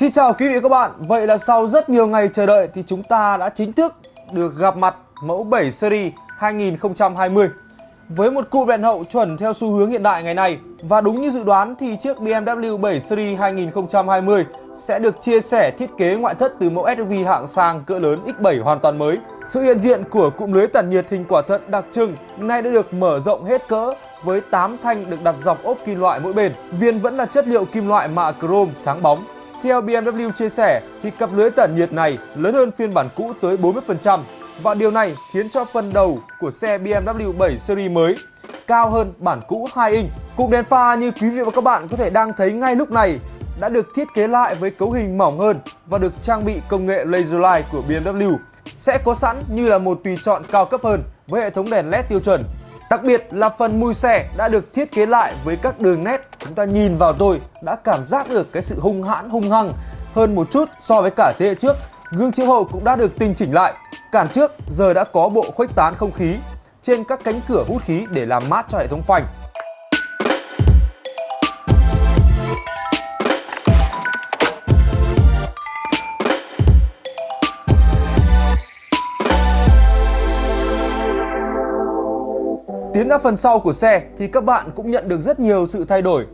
Xin chào quý vị và các bạn, vậy là sau rất nhiều ngày chờ đợi thì chúng ta đã chính thức được gặp mặt mẫu 7 Series 2020 với một cụm đèn hậu chuẩn theo xu hướng hiện đại ngày nay và đúng như dự đoán thì chiếc BMW 7 Series 2020 sẽ được chia sẻ thiết kế ngoại thất từ mẫu SUV hạng sang cỡ lớn X7 hoàn toàn mới. Sự hiện diện của cụm lưới tản nhiệt hình quả thận đặc trưng nay đã được mở rộng hết cỡ với 8 thanh được đặt dọc ốp kim loại mỗi bên. viên vẫn là chất liệu kim loại mạ chrome sáng bóng. Theo BMW chia sẻ, thì cặp lưới tản nhiệt này lớn hơn phiên bản cũ tới 40% và điều này khiến cho phần đầu của xe BMW 7 Series mới cao hơn bản cũ 2 inch. Cụm đèn pha như quý vị và các bạn có thể đang thấy ngay lúc này đã được thiết kế lại với cấu hình mỏng hơn và được trang bị công nghệ laser light của BMW. Sẽ có sẵn như là một tùy chọn cao cấp hơn với hệ thống đèn LED tiêu chuẩn. Đặc biệt là phần mui xe đã được thiết kế lại với các đường nét chúng ta nhìn vào tôi đã cảm giác được cái sự hung hãn, hung hăng hơn một chút so với cả thế hệ trước. Gương chiếu hậu cũng đã được tinh chỉnh lại. Cản trước giờ đã có bộ khuếch tán không khí trên các cánh cửa hút khí để làm mát cho hệ thống phanh. Tiến ra phần sau của xe thì các bạn cũng nhận được rất nhiều sự thay đổi.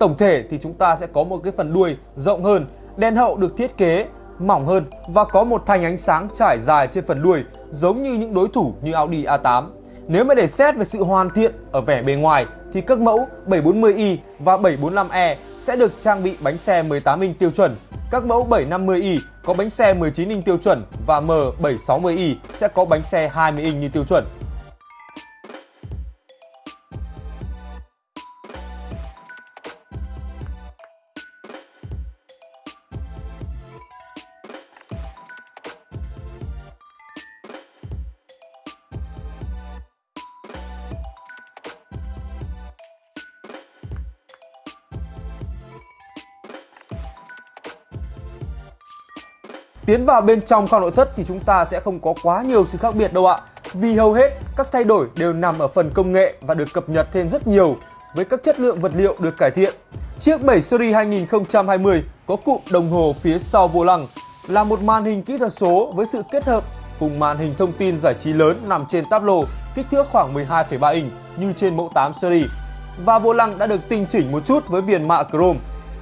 Tổng thể thì chúng ta sẽ có một cái phần đuôi rộng hơn, đèn hậu được thiết kế mỏng hơn và có một thanh ánh sáng trải dài trên phần đuôi giống như những đối thủ như Audi A8. Nếu mà để xét về sự hoàn thiện ở vẻ bề ngoài thì các mẫu 740i và 745e sẽ được trang bị bánh xe 18 inch tiêu chuẩn. Các mẫu 750i có bánh xe 19 inch tiêu chuẩn và M760i sẽ có bánh xe 20 inch như tiêu chuẩn. Tiến vào bên trong kho nội thất thì chúng ta sẽ không có quá nhiều sự khác biệt đâu ạ. Vì hầu hết các thay đổi đều nằm ở phần công nghệ và được cập nhật thêm rất nhiều với các chất lượng vật liệu được cải thiện. Chiếc 7 Series 2020 có cụm đồng hồ phía sau vô lăng là một màn hình kỹ thuật số với sự kết hợp cùng màn hình thông tin giải trí lớn nằm trên táp lô kích thước khoảng 12,3 inch như trên mẫu 8 series. Và vô lăng đã được tinh chỉnh một chút với viền mạ chrome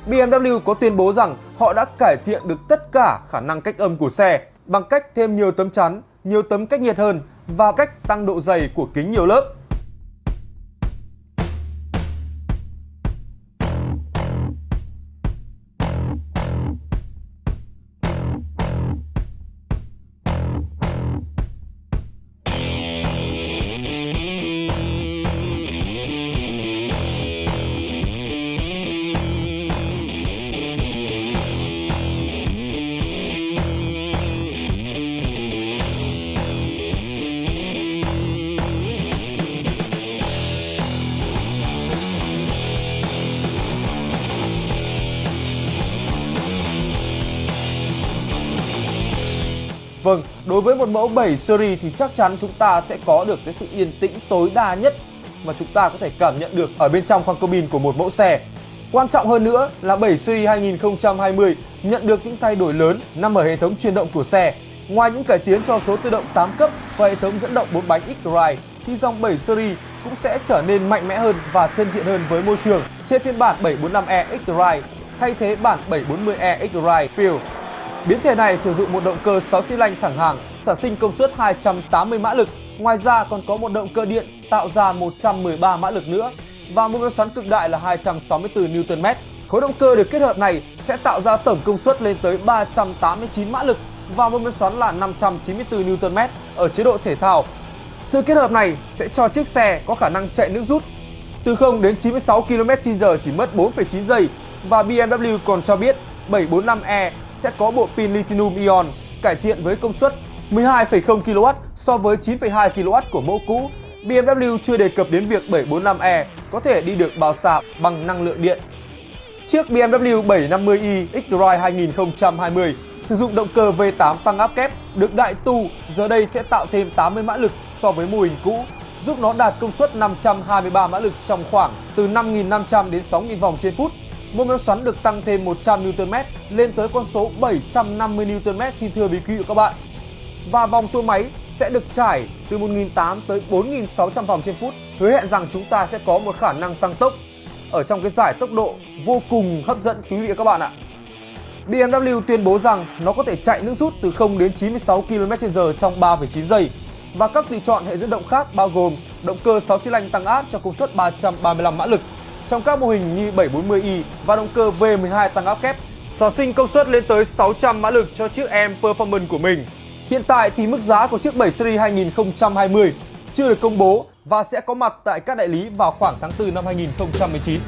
BMW có tuyên bố rằng họ đã cải thiện được tất cả khả năng cách âm của xe bằng cách thêm nhiều tấm chắn, nhiều tấm cách nhiệt hơn và cách tăng độ dày của kính nhiều lớp. Vâng, đối với một mẫu 7 series thì chắc chắn chúng ta sẽ có được cái sự yên tĩnh tối đa nhất mà chúng ta có thể cảm nhận được ở bên trong khoang cabin của một mẫu xe. Quan trọng hơn nữa là 7 series 2020 nhận được những thay đổi lớn nằm ở hệ thống truyền động của xe. Ngoài những cải tiến cho số tự động 8 cấp và hệ thống dẫn động 4 bánh X-Drive thì dòng 7 series cũng sẽ trở nên mạnh mẽ hơn và thân thiện hơn với môi trường trên phiên bản 745e X-Drive thay thế bản 740e X-Drive Fuel Biến thể này sử dụng một động cơ 6 xi lanh thẳng hàng, sản sinh công suất 280 mã lực. Ngoài ra còn có một động cơ điện tạo ra 113 mã lực nữa và một máy xoắn cực đại là 264 Nm. Khối động cơ được kết hợp này sẽ tạo ra tổng công suất lên tới 389 mã lực và một máy xoắn là 594 Nm ở chế độ thể thao. Sự kết hợp này sẽ cho chiếc xe có khả năng chạy nước rút từ 0 đến 96 km/h chỉ mất 4,9 giây và BMW còn cho biết 745e sẽ có bộ pin lithium ion cải thiện với công suất 12,0 kW so với 9,2 kW của mẫu cũ. BMW chưa đề cập đến việc 745e có thể đi được bao xa bằng năng lượng điện. Chiếc BMW 750i X-Drive 2020 sử dụng động cơ V8 tăng áp kép được đại tu giờ đây sẽ tạo thêm 80 mã lực so với mô hình cũ, giúp nó đạt công suất 523 mã lực trong khoảng từ 5.500 đến 6.000 vòng trên phút mô men xoắn được tăng thêm 100 Nm lên tới con số 750 Nm xin thưa quý vị và các bạn. Và vòng tua máy sẽ được trải từ 1.800 tới 4.600 vòng trên phút, hứa hẹn rằng chúng ta sẽ có một khả năng tăng tốc ở trong cái giải tốc độ vô cùng hấp dẫn quý vị và các bạn ạ. BMW tuyên bố rằng nó có thể chạy nước rút từ 0 đến 96 km/h trong 3,9 giây và các tùy chọn hệ dẫn động khác bao gồm động cơ 6 xi lanh tăng áp cho công suất 335 mã lực trong các mô hình như 740i và động cơ V12 tăng áp kép sở sinh công suất lên tới 600 mã lực cho chiếc M Performance của mình. Hiện tại thì mức giá của chiếc 7 Series 2020 chưa được công bố và sẽ có mặt tại các đại lý vào khoảng tháng 4 năm 2019.